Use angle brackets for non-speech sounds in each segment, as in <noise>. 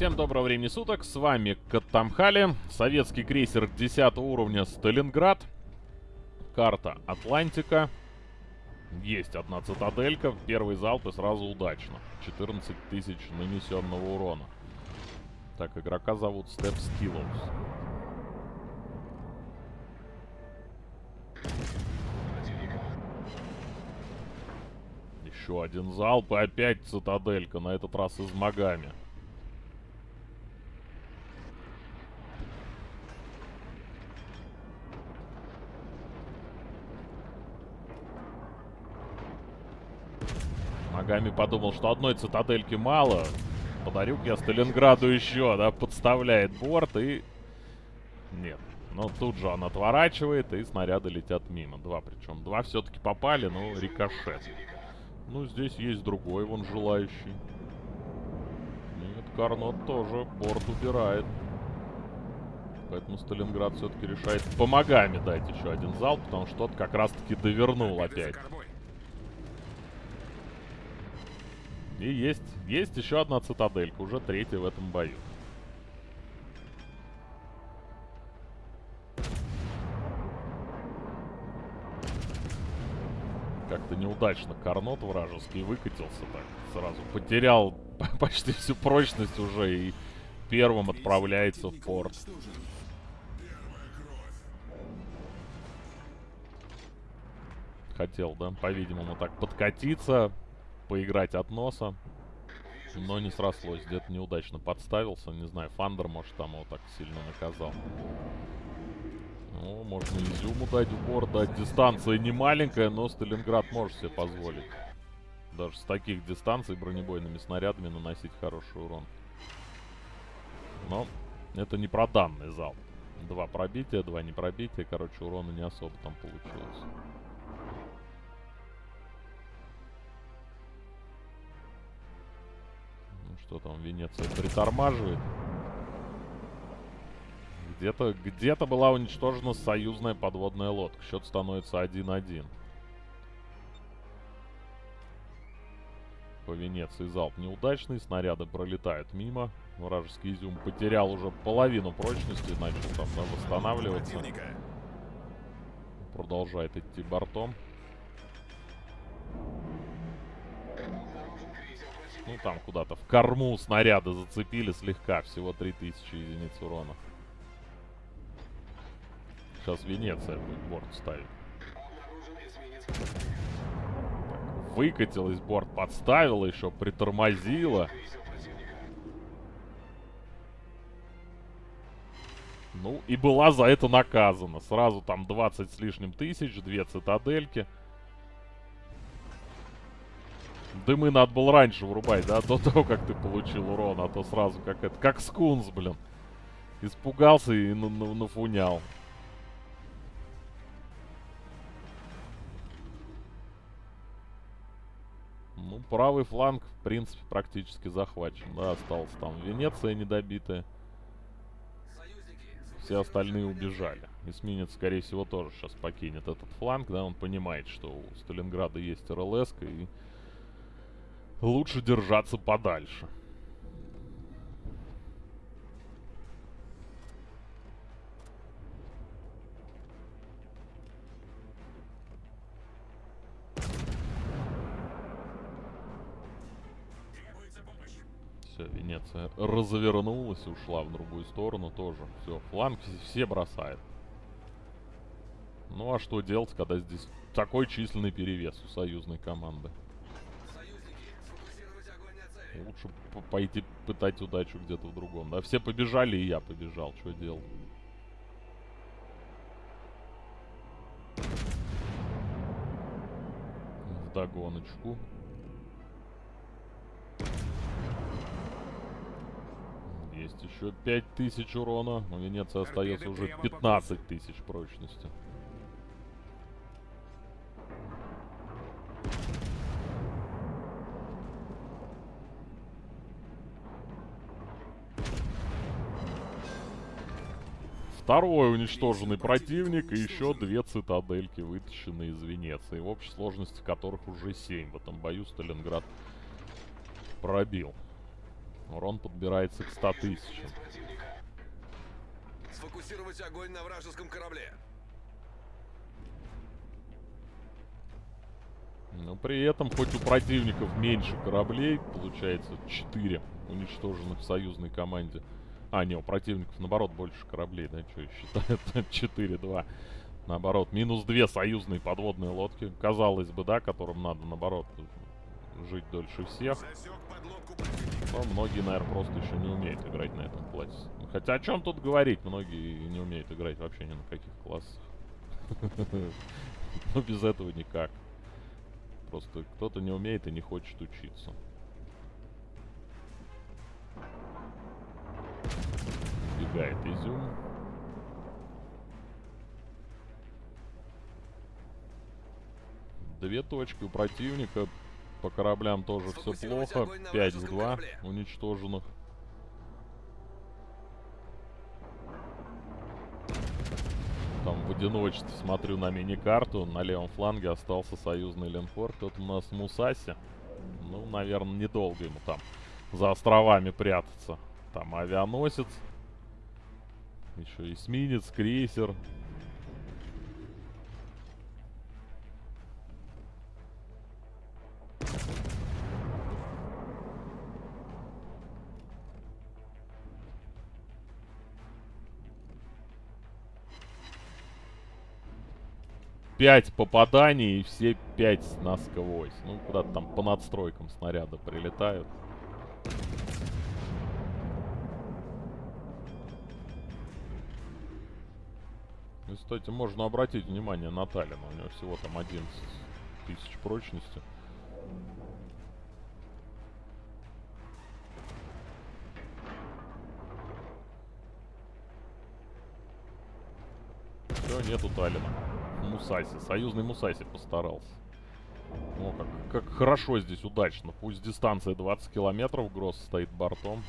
Всем доброго времени суток, с вами Катамхали, советский крейсер 10 уровня Сталинград, карта Атлантика, есть одна цитаделька, первый залп и сразу удачно, 14 тысяч нанесенного урона. Так, игрока зовут Степ Скиллоус. Еще один залп и опять цитаделька, на этот раз из магами. Ногами подумал, что одной цитадельки мало. подарю я Сталинграду еще, да, подставляет борт и... Нет. Но тут же он отворачивает, и снаряды летят мимо. Два причем. Два все-таки попали, но рикошет. Ну, здесь есть другой, вон желающий. Нет, Карнот тоже борт убирает. Поэтому Сталинград все-таки решает помогами дать еще один залп, потому что тот как раз-таки довернул опять. И есть, есть еще одна цитаделька, уже третья в этом бою. Как-то неудачно Карнот вражеский выкатился так сразу. Потерял <laughs> почти всю прочность уже и первым отправляется в порт. Хотел, да, по-видимому, так подкатиться поиграть от носа. Но не срослось. Где-то неудачно подставился. Не знаю, Фандер, может, там его так сильно наказал. Ну, можно изюму дать в борт, дать. Дистанция не маленькая, но Сталинград может себе позволить. Даже с таких дистанций бронебойными снарядами наносить хороший урон. Но это не про данный зал. Два пробития, два не пробития. Короче, урона не особо там получилось. Что там Венеция притормаживает? Где-то где, -то, была уничтожена союзная подводная лодка. Счет становится 1-1. По Венеции залп неудачный. Снаряды пролетают мимо. Вражеский изюм потерял уже половину прочности. Начал там да, восстанавливаться. Продолжает идти бортом. Ну, там куда-то в корму снаряда зацепили слегка. Всего 3000 единиц урона. Сейчас Венеция будет борт ставить. Выкатилась борт, подставила еще, притормозила. Ну, и была за это наказана. Сразу там 20 с лишним тысяч, две цитадельки. Дымы надо было раньше врубать, да? До того, как ты получил урон, а то сразу как это... Как скунс, блин. Испугался и нафунял. Ну, правый фланг, в принципе, практически захвачен. Да, осталась там Венеция недобитая. Все остальные убежали. Эсминец, скорее всего, тоже сейчас покинет этот фланг, да, он понимает, что у Сталинграда есть РЛС, и лучше держаться подальше. Все, Венеция развернулась, ушла в другую сторону тоже. Все, фланг все бросает. Ну а что делать, когда здесь такой численный перевес у союзной команды? Лучше пойти пытать удачу где-то в другом. Да, все побежали, и я побежал. Что делал? В догоночку. Есть еще 5000 урона. У Венеции остается уже 15 тысяч прочности. Второй уничтоженный противник и еще две цитадельки, вытащенные из Венеции, в общей сложности которых уже 7 в этом бою Сталинград пробил. Урон подбирается к 100 тысячам. Сфокусировать огонь на вражеском корабле. Но при этом, хоть у противников меньше кораблей, получается 4 уничтоженных в союзной команде. А, не, у противников наоборот больше кораблей, да, что считают? 4-2. Наоборот, минус 2 союзные подводные лодки. Казалось бы, да, которым надо, наоборот, жить дольше всех. Но многие, наверное, просто еще не умеют играть на этом классе. Хотя о чем тут говорить? Многие не умеют играть вообще ни на каких классах. <laughs> Ну, без этого никак. Просто кто-то не умеет и не хочет учиться. Бегает изюм. Две точки у противника. По кораблям тоже все плохо. 5 с 2 уничтоженных. Там в одиночестве смотрю на мини-карту. На левом фланге остался союзный линкор. Тут у нас Мусаси. Ну, наверное, недолго ему там за островами прятаться. Там авианосец. Еще эсминец, крейсер. Пять попаданий и все пять насквозь. Ну, куда-то там по надстройкам снаряда прилетают. И, кстати, можно обратить внимание на Таллина. У него всего там 11 тысяч прочности. Все, нету Таллина. Мусаси. Союзный Мусаси постарался. О, как, как хорошо здесь, удачно. Пусть дистанция 20 километров, Гросс стоит бортом.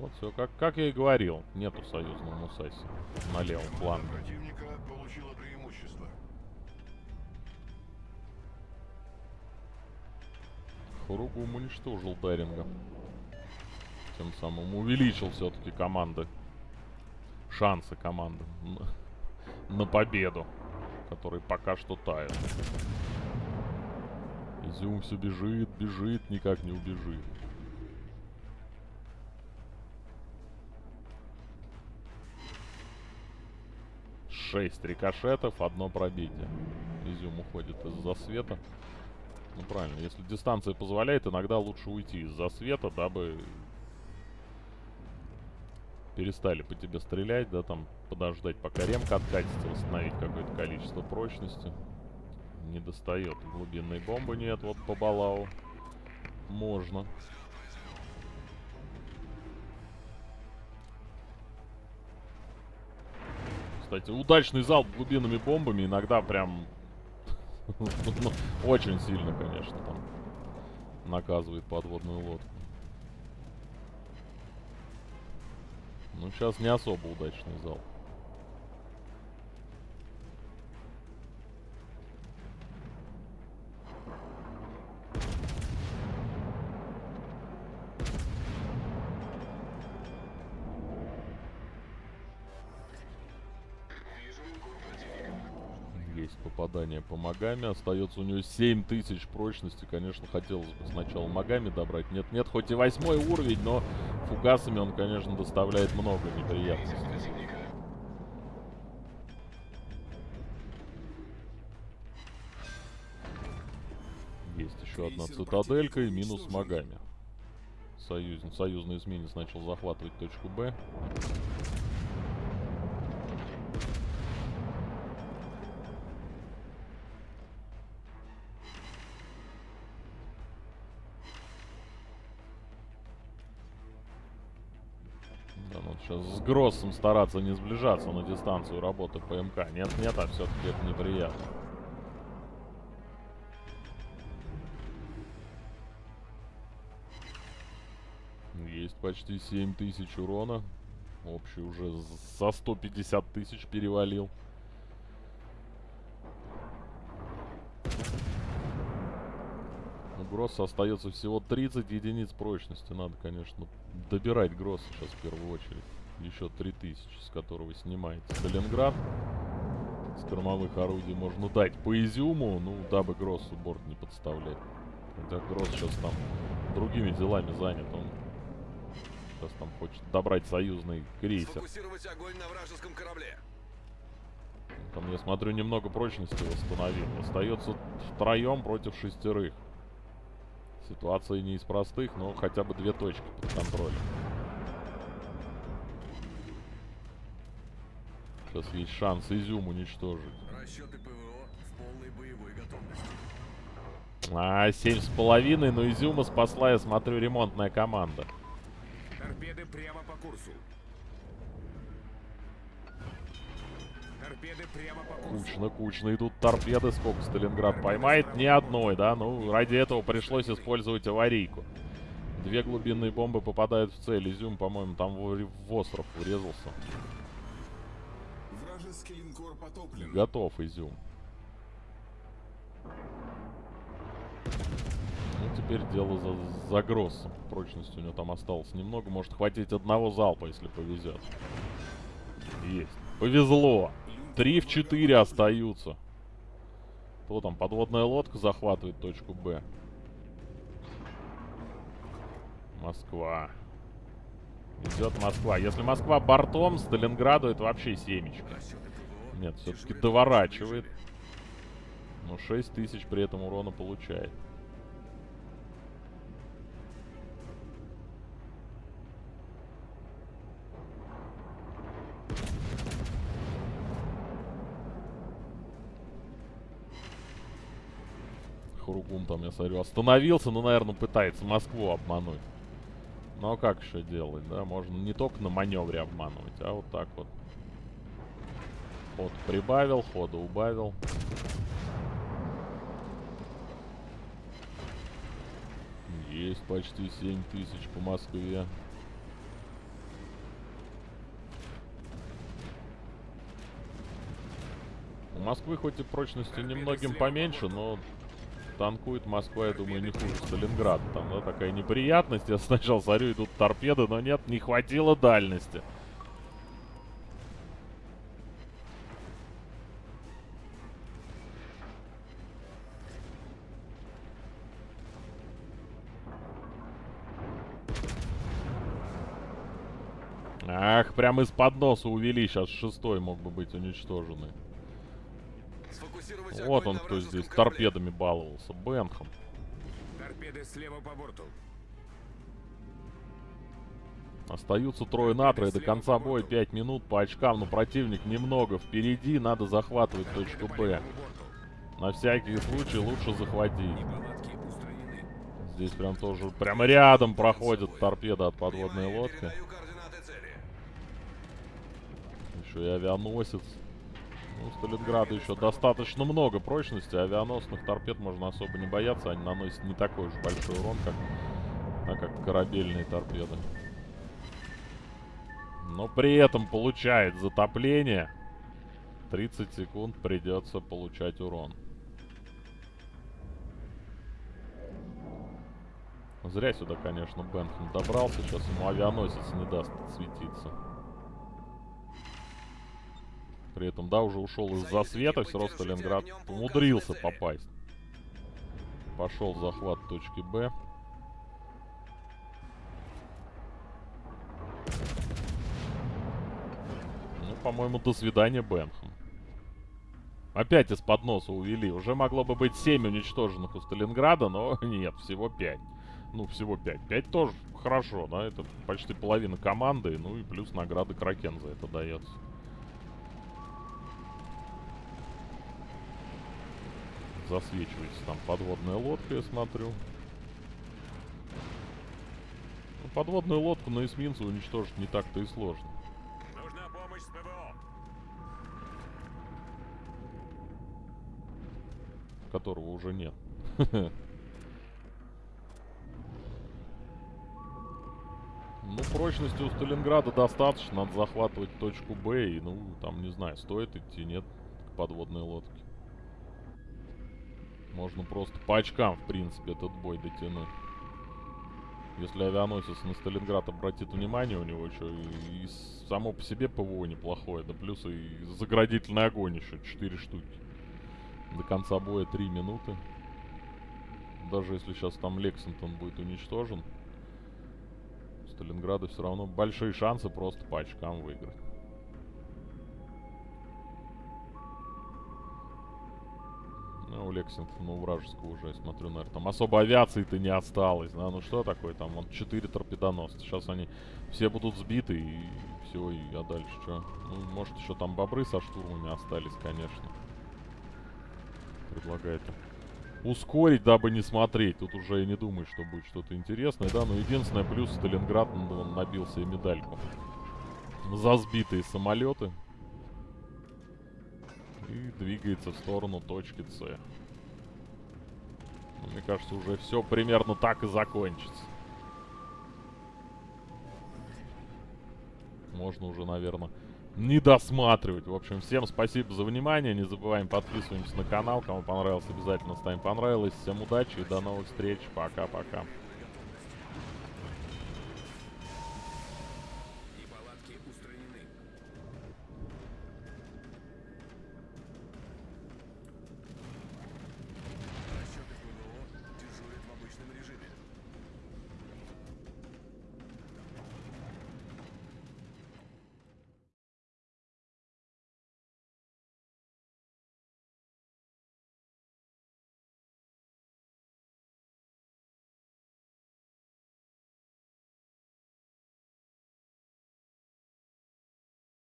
Вот все, как, как я и говорил. Нету союзного Мусаси на левом фланге. Противника получила преимущество. Хуругу уничтожил Деринга. Тем самым увеличил все-таки команды шансы команды на, на победу, который пока что тает. Изюм все бежит, бежит, никак не убежит. Шесть рикошетов, одно пробитие. Изюм уходит из засвета. Ну правильно, если дистанция позволяет, иногда лучше уйти из засвета, дабы перестали по тебе стрелять, да, там подождать, пока ремка откатится, восстановить какое-то количество прочности. Не достает. Глубинной бомбы нет, вот по Балау. Можно. Кстати, удачный залп глубинными бомбами иногда прям <laughs> ну, очень сильно, конечно, там наказывает подводную лодку. Ну, сейчас не особо удачный зал. Есть попадание по Магами. Остается у него 7000 прочности. Конечно, хотелось бы сначала Магами добрать. Нет, нет, хоть и восьмой уровень, но фугасами он, конечно, доставляет много неприятностей. Есть еще одна цитаделька и минус Магами. Союз, союзный эсминец начал захватывать точку Б. Сейчас с Гроссом стараться не сближаться на дистанцию работы ПМК. Нет, нет, а все-таки это неприятно. Есть почти 7 тысяч урона. Общий уже за 150 тысяч перевалил. Гросса остается всего 30 единиц прочности. Надо, конечно, добирать Гросса сейчас в первую очередь. Еще 3000, с которого снимается Сталинград. С кормовых орудий можно дать по изюму, ну, дабы Гроссу борт не подставлять. Хотя Гросс сейчас там другими делами занят. Он сейчас там хочет добрать союзный крейсер. Огонь на вражеском корабле. Там, я смотрю, немного прочности восстановил. Остается втроем против шестерых. Ситуация не из простых, но хотя бы две точки под контролем. Сейчас есть шанс Изюм уничтожить. Расчеты ПВО в полной боевой готовности. А, семь с половиной, но Изюма спасла, я смотрю, ремонтная команда. Торпеды прямо по курсу. Торпеды прямо по курсу. Кучно, кучно идут торпеды. Сколько Сталинград поймает? Ни одной, да? Ну, ради этого пришлось использовать аварийку. Две глубинные бомбы попадают в цель. Изюм, по-моему, там в, в остров врезался. Вражеский линкор потоплен. Готов Изюм. Ну, теперь дело за, за Гроссом. Прочности у него там осталось немного. Может хватить одного залпа, если повезет. Есть. Повезло. Три в четыре остаются. Кто там? Подводная лодка захватывает точку Б. Москва. Идет Москва. Если Москва бортом, Сталинграду это вообще семечко. Нет, все-таки доворачивает. Но 6 тысяч при этом урона получает. Хуругум там, я смотрю, остановился, но, наверное, пытается Москву обмануть. Ну а как еще делать, да? Можно не только на маневре обманывать, а вот так вот. Ход прибавил, хода убавил. Есть почти 7 тысяч по Москве. У Москвы хоть и прочности немногим поменьше, но танкует Москва, я думаю, не хуже Сталинграда. Там, да, такая неприятность. Я сначала смотрю, идут торпеды, но нет, не хватило дальности. Ах, прям из-под носа увели. Сейчас шестой мог бы быть уничтоженный. Вот он кто здесь корабле. торпедами баловался. Бенхам. Торпеды слева по борту. Остаются трое на трое. До конца боя 5 минут по очкам. Но противник немного впереди. Надо захватывать точку Б. На всякий случай лучше захватить. Здесь прям тоже прямо рядом проходит торпеда от подводной лодки. Еще и авианосец. Ну, Сталинграду еще достаточно много прочности. Авианосных торпед можно особо не бояться. Они наносят не такой уж большой урон, как, а, как корабельные торпеды. Но при этом получает затопление. 30 секунд придется получать урон. Зря сюда, конечно, Бенхам добрался. Сейчас ему авианосец не даст светиться. При этом, да, уже ушел из засвета, все равно Сталинград умудрился попасть. Пошел захват точки Б. Ну, по-моему, до свидания, Бенхам. Опять из-под носа увели. Уже могло бы быть 7 уничтоженных у Сталинграда, но <laughs> нет, всего 5. Ну, всего 5. 5 тоже хорошо, да, это почти половина команды, ну и плюс награды Кракен за это дается. Засвечивается там подводная лодка, я смотрю. Ну, подводную лодку на эсминце уничтожить не так-то и сложно. Нужна помощь с ПВО. Которого уже нет. <laughs> Ну, прочности у Сталинграда достаточно, надо захватывать точку Б и, ну, там, не знаю, стоит идти, нет, к подводной лодке. Можно просто по очкам, в принципе, этот бой дотянуть. Если авианосец на Сталинград обратит внимание, у него еще и, и само по себе ПВО неплохое, да плюс и заградительный огонь еще 4 штуки. До конца боя 3 минуты. Даже если сейчас там Лексингтон будет уничтожен, у Сталинграда все равно большие шансы просто по очкам выиграть. Ну, у Лексингтона, у вражеского уже, я смотрю, наверное, там особо авиации-то не осталось, да, ну что такое, там, вот 4 торпедоносца, сейчас они все будут сбиты и все, и а дальше что? Ну, может, еще там бобры со штурмами остались, конечно. Предлагает ускорить, дабы не смотреть, тут уже я не думаю, что будет что-то интересное, да, но единственное, плюс Сталинград он набил себе медальку за сбитые самолеты и двигается в сторону точки С. Ну, мне кажется, уже все примерно так и закончится. Можно уже, наверное, не досматривать. В общем, всем спасибо за внимание. Не забываем подписываемся на канал. Кому понравилось, обязательно ставим понравилось. Всем удачи и до новых встреч. Пока-пока.